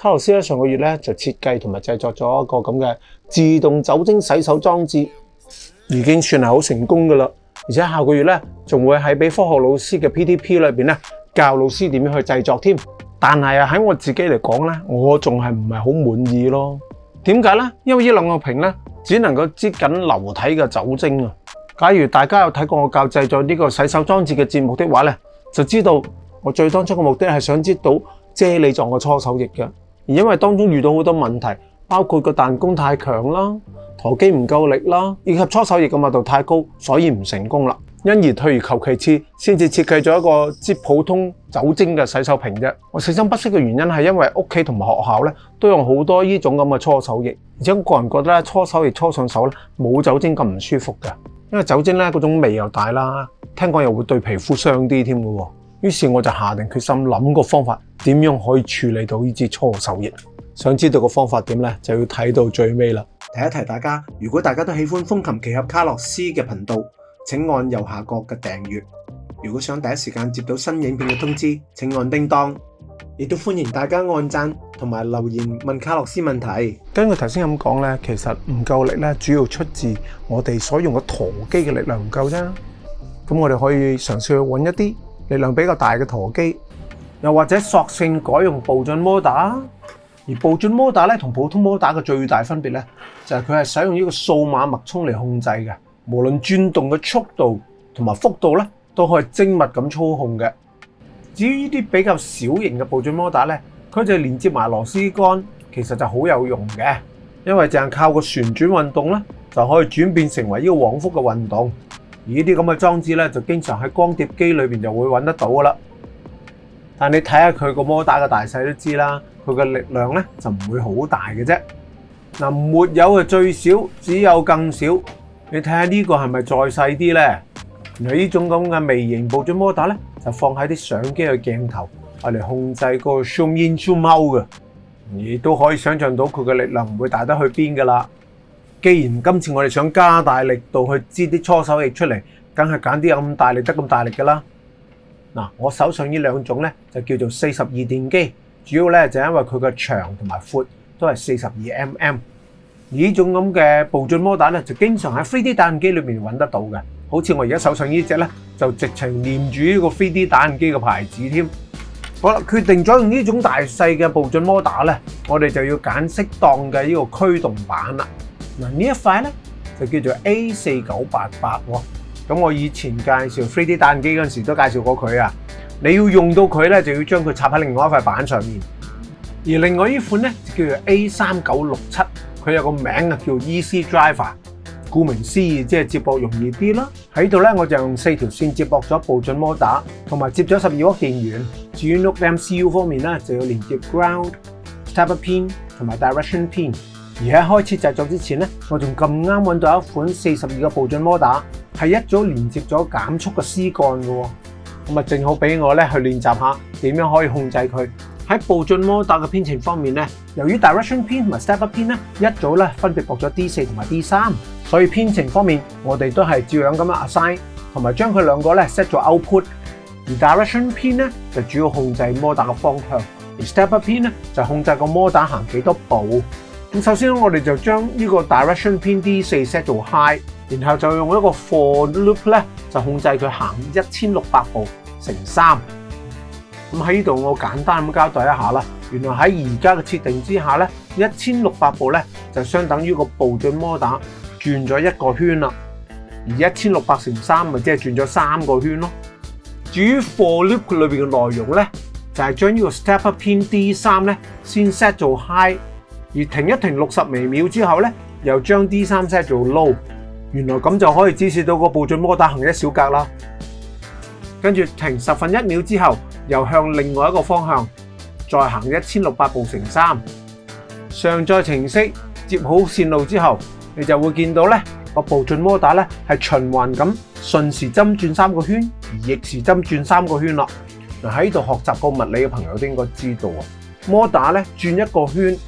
卡洛斯咧上個月咧就設計同埋製作咗一個咁嘅自動酒精洗手裝置，已經算係好成功噶啦。而且下個月咧仲會喺俾科學老師嘅 p d p 裏面咧教老師點樣去製作添。但係啊喺我自己嚟講咧，我仲係唔係好滿意咯？點解咧？因為呢兩個瓶咧只能夠擠緊流體嘅酒精啊。假如大家有睇過我教製作呢個洗手裝置嘅節目的話咧，就知道我最當初嘅目的係想知到啫喱状嘅搓手液嘅。而因為當中遇到好多問題，包括個彈弓太強啦、陀機唔夠力啦，以及搓手液嘅密度太高，所以唔成功啦。因而退而求其次，先至設計咗一個接普通酒精嘅洗手瓶啫。我死心不息嘅原因係因為屋企同埋學校咧都用好多呢種咁嘅搓手液，而且個人覺得搓手液搓上手咧冇酒精咁唔舒服嘅，因為酒精咧嗰種味又大啦，聽講又會對皮膚傷啲添嘅。于是我就下定决心谂个方法，点样可以处理到呢支初手液？想知道个方法点呢？就要睇到最尾啦。提一提大家，如果大家都喜欢风琴奇俠卡洛斯嘅频道，请按右下角嘅订阅。如果想第一时间接到新影片嘅通知，请按叮当。亦都欢迎大家按赞同埋留言问卡洛斯问题。根据头先咁讲呢，其实唔够力呢，主要出自我哋所用嘅驼机嘅力量唔够啫。咁我哋可以尝试去揾一啲。力量比較大嘅陀機，又或者索性改用步進摩打。而步進摩打咧同普通摩打嘅最大分別咧，就係佢係使用呢個數碼脈衝嚟控制嘅，無論轉動嘅速度同埋幅度咧，都可以精密咁操控嘅。至於呢啲比較小型嘅步進摩打咧，佢就係連接埋螺絲桿，其實就好有用嘅，因為淨係靠個旋轉運動咧，就可以轉變成為呢個往復嘅運動。而呢啲咁嘅装置咧，就经常喺光碟机里边就会揾得到噶啦。但你睇下佢个摩打嘅大细都知啦，佢嘅力量咧就唔会好大嘅啫。嗱，没有嘅最少，只有更少。你睇下呢个系咪再细啲咧？你呢种咁嘅微型部进摩打咧，就放喺啲相机嘅镜头嚟控制个 zoom in zoom out 嘅。你都可以想象到佢嘅力量唔会大得去边噶啦。既然今次我哋想加大力度去支啲搓手液出嚟，梗係揀啲有咁大力得咁大力㗎啦。嗱，我手上呢兩種咧就叫做四十二電機，主要咧就因為佢嘅長同埋寬都係四十二 mm。而呢種咁嘅步進摩打咧，就經常喺飛 D 打印機裏面揾得到嘅。好似我而家手上呢只咧，就直情念住呢個飛 D 打印機嘅牌子添。好啦，決定咗用呢種大細嘅步進摩打咧，我哋就要揀適當嘅呢個驅動板啦。嗱呢一塊咧就叫做 A 四九八八喎，咁我以前介紹 3D 打印機嗰陣時都介紹過佢啊。你要用到佢咧，就要將佢插喺另外一塊板上面。而另外呢款咧就叫做 A 三九六七，佢有個名啊叫 e c Driver。顧名思義，即係接駁容易啲啦。喺度咧，我就用四條線接駁咗步進摩打，同埋接咗十二伏電源。至於 n o t e MCU 方面咧，就要連接 Ground、Stoppin 同埋 Direction Pin。而喺開始製作之前咧，我仲咁啱揾到一款四十二個步進摩打，係一早連接咗減速嘅絲杆嘅。咁啊，正好俾我咧去練習下點樣可以控制佢喺步進摩打嘅編程方面咧。由於 direction pin 同埋 step up pin 咧一早咧分別佈咗 D 四同埋 D 三，所以編程方面我哋都係照樣咁樣 assign，同埋將佢兩個咧 set 做 output。而 direction pin 咧就主要控制摩打嘅方向，而 step up pin 咧就控制個摩打行幾多步。咁首先我哋就将呢个 direction pin D 四 set 做 high，然后就用一个 for loop 咧，就控制佢行一千六百步乘三。咁喺呢度我简单咁交代一下啦。原来喺而家嘅设定之下咧，一千六百步咧就相等于个步进摩打转咗一个圈啦。而一千六百乘三咪即系转咗三个圈咯。至于 for loop 里边嘅内容咧，就系将呢个 step up pin D 三咧先 set 做 high。而停一停六十微秒之後咧，又將 D 三 set 做 low，原來咁就可以指示到個步進摩打行一小格啦。跟住停十分一秒之後，又向另外一個方向再行一千六百步乘三。上載程式接好線路之後，你就會見到咧個步進摩打咧係循環咁順時針轉三個圈，而逆時針轉三個圈啦。嗱喺度學習個物理嘅朋友都應該知道啊，摩打咧轉一個圈。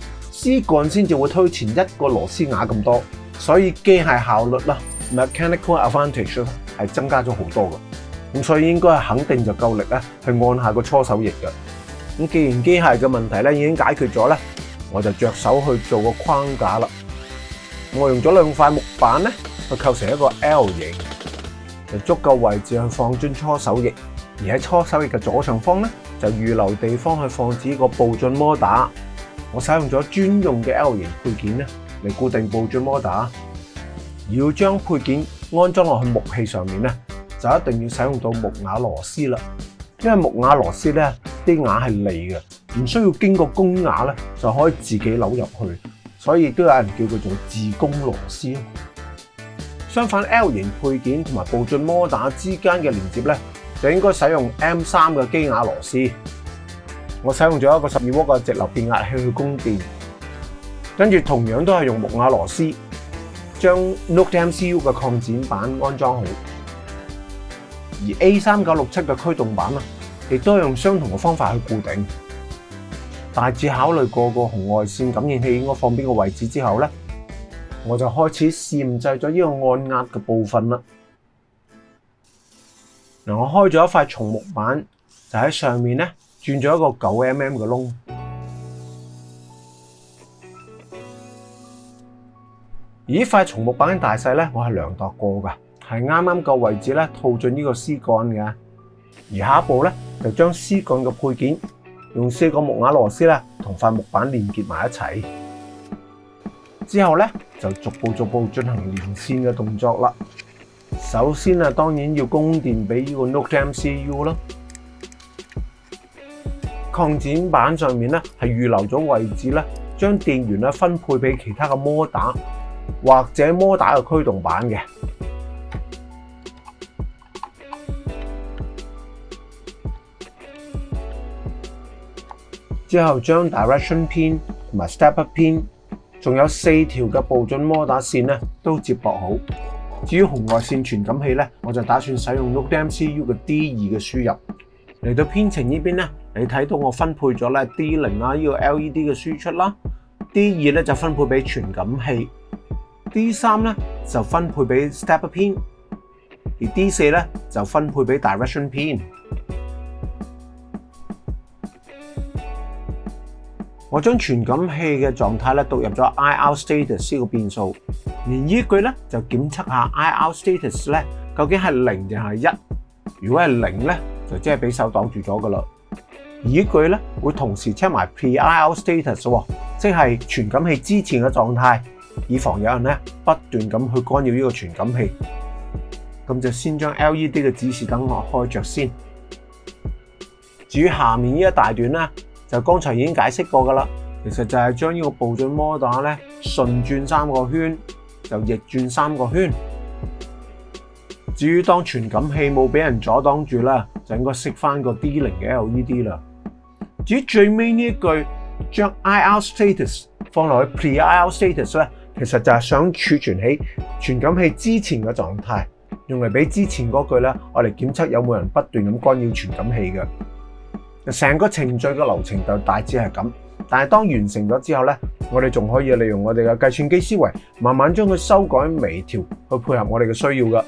枝幹先至會推前一個螺絲瓦咁多，所以機械效率啦，mechanical advantage 係增加咗好多嘅，咁所以應該肯定就夠力咧去按下個搓手液嘅。咁既然機械嘅問題咧已經解決咗咧，我就着手去做個框架啦。我用咗兩塊木板咧去構成一個 L 型，就足夠位置去放進搓手液。而喺搓手液嘅左上方咧就預留地方去放置個步進摩打。我使用咗專用嘅 L 型配件咧嚟固定步進摩打，而要將配件安裝落去木器上面咧，就一定要使用到木瓦螺絲啦。因為木瓦螺絲咧啲瓦係利嘅，唔需要經過工瓦咧，就可以自己扭入去，所以都有人叫佢做自攻螺絲。相反，L 型配件同埋步進摩打之間嘅連接咧，就應該使用 M 三嘅機瓦螺絲。我使用咗一个十二伏嘅直流变压器去供电，跟住同样都系用木瓦螺丝将 Note M C U 嘅扩展板安装好，而 A 三九六七嘅驱动板嘛，亦都用相同嘅方法去固定。大致考虑过个红外线感应器应该放边个位置之后咧，我就开始试制咗呢个按压嘅部分啦。嗱，我开咗一块松木板，就喺上面咧。转咗一个九 mm 嘅窿，而呢块松木板嘅大细咧，我系量度过噶，系啱啱够位置咧套进呢个丝杆嘅。而下一步咧，就将丝杆嘅配件用四个木瓦螺丝啦，同块木板连結埋一齐。之后咧，就逐步逐步进行连线嘅动作啦。首先啊，当然要供电俾呢个 Note M C U 咯。擴展板上面咧係預留咗位置咧，將電源咧分配俾其他嘅摩打或者摩打嘅驅動板嘅。之後將 direction pin 同埋 step pin，仲有四條嘅步進摩打線咧都接駁好。至於紅外線傳感器咧，我就打算使用 n o d e MCU 嘅 D 二嘅輸入嚟到編程呢邊咧。你睇到我分配咗咧 D 零啦，呢個 L E D 嘅輸出啦，D 二咧就分配俾傳感器，D 三咧就分配俾 step pin，而 D 四咧就分配俾 direction pin。我將傳感器嘅狀態咧讀入咗 I r status 呢個變數，而依句咧就檢測下 I r status 咧究竟係零定係一。如果係零咧，就即係俾手擋住咗噶啦。依據咧會同時 check 埋 PIL status 喎，即係傳感器之前嘅狀態，以防有人咧不斷咁去干擾呢個傳感器。咁就先將 LED 嘅指示燈開着先。至於下面呢一大段咧，就剛才已經解釋過噶啦，其實就係將呢個步進模打咧順轉三個圈，就逆轉三個圈。至於當傳感器冇俾人阻擋住啦，就應該熄翻個 D 零嘅 LED 啦。至于最尾呢一句，将 i r status 放落去 pre i r status 咧，其实就系想储存起传感器之前嘅状态，用嚟俾之前嗰句咧，我哋检测有冇人不断咁干扰传感器嘅。成个程序嘅流程就大致系咁，但系当完成咗之后咧，我哋仲可以利用我哋嘅计算机思维，慢慢将佢修改微调，去配合我哋嘅需要嘅。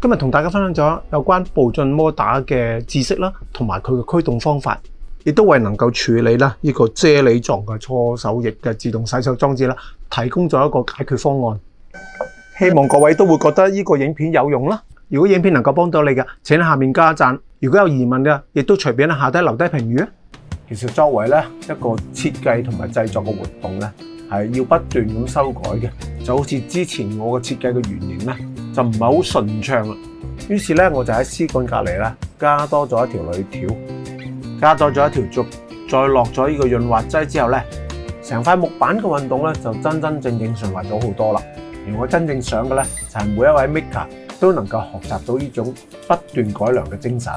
今日同大家分享咗有關步進摩打嘅知識啦，同埋佢嘅驅動方法，亦都為能夠處理啦呢個啫喱狀嘅搓手液嘅自動洗手裝置啦，提供咗一個解決方案。希望各位都會覺得呢個影片有用啦～如果影片能夠幫到你嘅，請下面加赞。讚。如果有疑問嘅，亦都隨便喺下低留低評語其實作為咧一個設計同埋製作嘅活動咧，係要不斷咁修改嘅。就好似之前我個設計嘅原型咧，就唔係好順暢啊。於是咧，我就喺絲管隔離咧加多咗一條铝條，加多咗一條竹，再落咗呢個潤滑劑之後咧，成塊木板嘅運動咧就真真正正順滑咗好多啦。而我真正想嘅咧，就係每一位 Maker。都能夠學習到呢種不斷改良嘅精神。